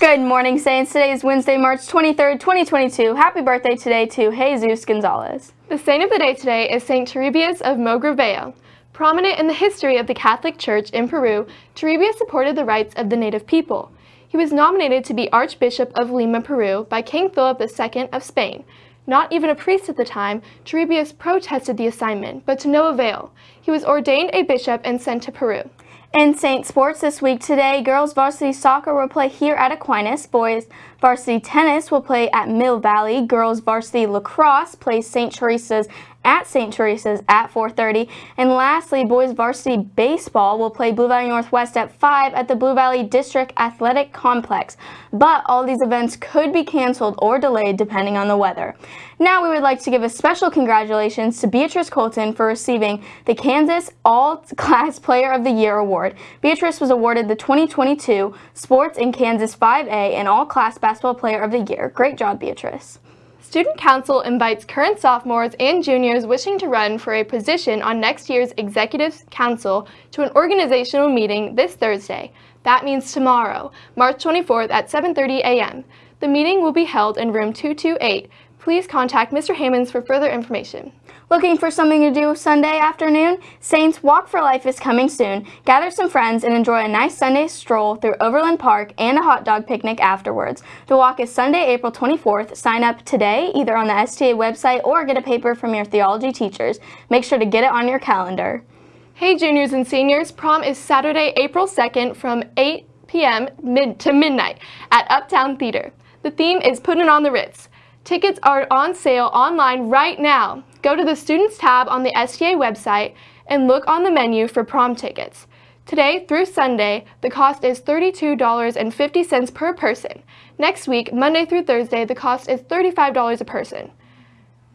Good morning, Saints. Today is Wednesday, March 23rd, 2022. Happy birthday today to Jesus Gonzalez. The saint of the day today is Saint Turibius of Mogrovejo. Prominent in the history of the Catholic Church in Peru, Turibius supported the rights of the native people. He was nominated to be Archbishop of Lima, Peru by King Philip II of Spain. Not even a priest at the time, Turibius protested the assignment, but to no avail. He was ordained a bishop and sent to Peru. In Saint Sports this week. Today, girls varsity soccer will play here at Aquinas, boys varsity tennis will play at Mill Valley, girls varsity lacrosse plays St. Teresa's at St. Teresa's at 4.30. And lastly, boys varsity baseball will play Blue Valley Northwest at 5 at the Blue Valley District Athletic Complex. But all these events could be canceled or delayed depending on the weather. Now we would like to give a special congratulations to Beatrice Colton for receiving the Kansas All-Class Player of the Year Award. Beatrice was awarded the 2022 Sports in Kansas 5A and All-Class Basketball Player of the Year. Great job, Beatrice. Student Council invites current sophomores and juniors wishing to run for a position on next year's Executive Council to an organizational meeting this Thursday. That means tomorrow, March 24th at 7.30 a.m. The meeting will be held in room 228. Please contact Mr. Hammonds for further information. Looking for something to do Sunday afternoon? Saints Walk for Life is coming soon. Gather some friends and enjoy a nice Sunday stroll through Overland Park and a hot dog picnic afterwards. The walk is Sunday, April 24th. Sign up today either on the STA website or get a paper from your theology teachers. Make sure to get it on your calendar. Hey juniors and seniors, prom is Saturday, April 2nd from 8 p.m. Mid to midnight at Uptown Theater. The theme is Putting on the Ritz. Tickets are on sale online right now. Go to the Students tab on the STA website and look on the menu for prom tickets. Today through Sunday, the cost is $32.50 per person. Next week, Monday through Thursday, the cost is $35 a person.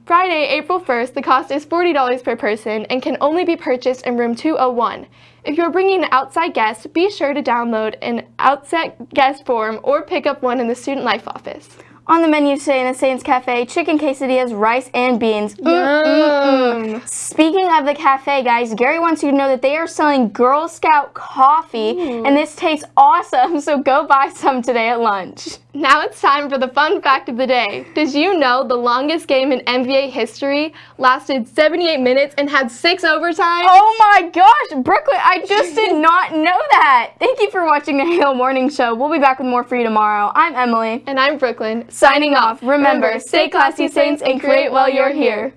Friday, April 1st, the cost is $40 per person and can only be purchased in room 201. If you're bringing an outside guest, be sure to download an outside guest form or pick up one in the Student Life office. On the menu today in the Saints Cafe, chicken quesadillas, rice, and beans. Mm, mm, mm. Speaking of the cafe, guys, Gary wants you to know that they are selling Girl Scout coffee, Ooh. and this tastes awesome, so go buy some today at lunch. Now it's time for the fun fact of the day. Did you know the longest game in NBA history lasted 78 minutes and had six overtime? Oh my gosh, Brooklyn, I just did not know that. Thank you for watching the Hale Morning Show. We'll be back with more for you tomorrow. I'm Emily. And I'm Brooklyn. Signing off. Remember, stay classy, Saints, and create while you're here.